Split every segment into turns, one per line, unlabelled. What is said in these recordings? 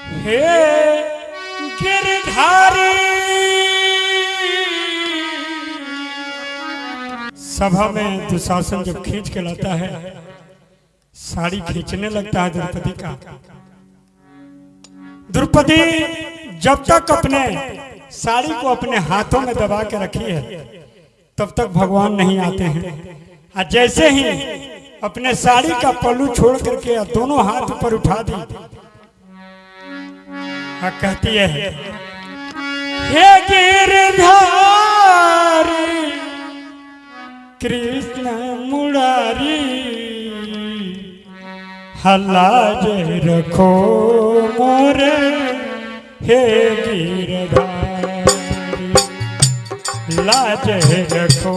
हे गिरधारी। सभा में दुशासन जब खींच के लाता है, साड़ी खींचने लगता है द्रौपदी का। द्रौपदी, जब तक अपने साड़ी को अपने हाथों में दबा के रखी है, तब तक भगवान नहीं आते हैं। और जैसे ही अपने साड़ी का पल्लू छोड़ करके दोनों हाथ ऊपर उठा दी हाँ कहती है। हे गिरधारी, कृष्ण मुरारी हल्ला जे रखो मोरे, हे गिरधारी, लाज रखो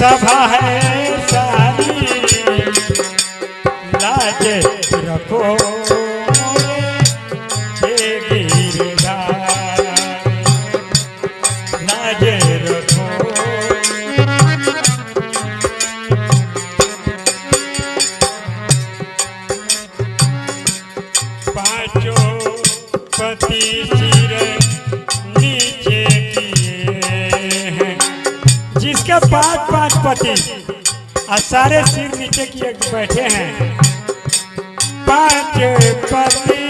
सभा है सारी लाज रखो। जिसके पाँच पाँच पति और सारे सिर नीचे किए बैठे हैं। पाँच पति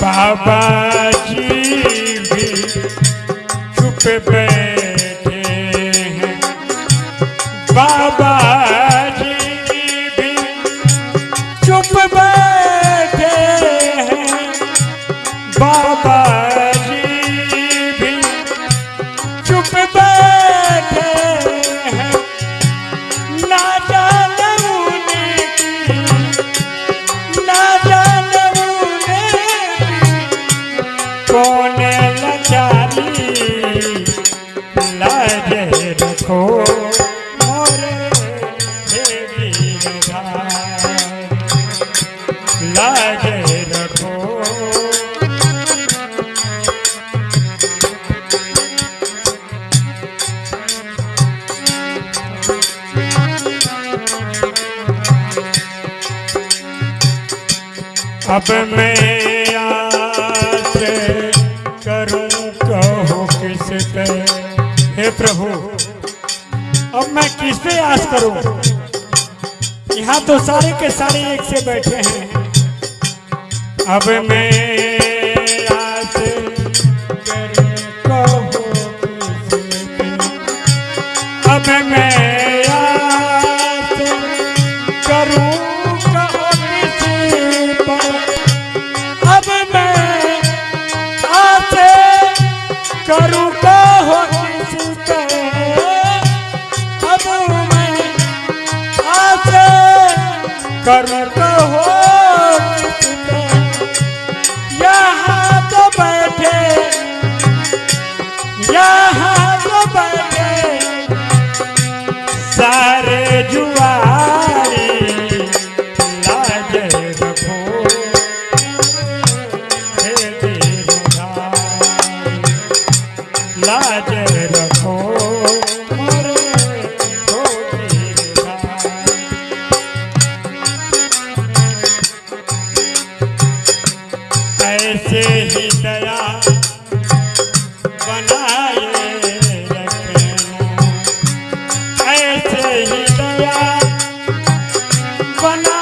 बाबा जी भी चुप बैठे अब मैं आस करूँ कहो किस पे हे प्रभु। अब मैं किस पे आज करूँ? यहाँ तो सारे के सारे एक से बैठे हैं अब मैं करत हो। Bana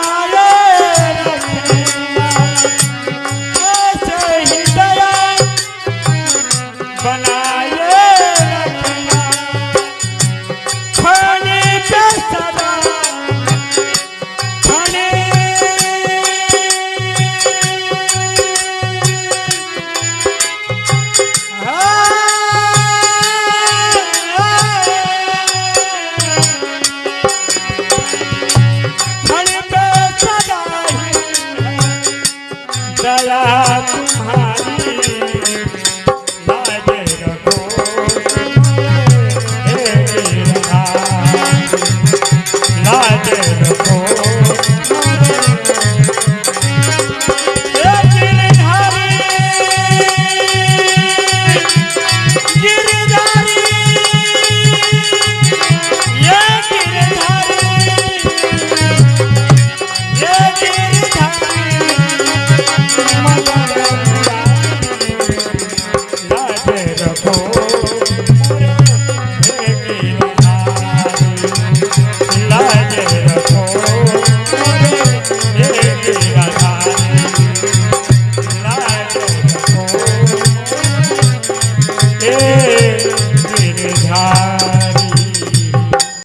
लाज रखो।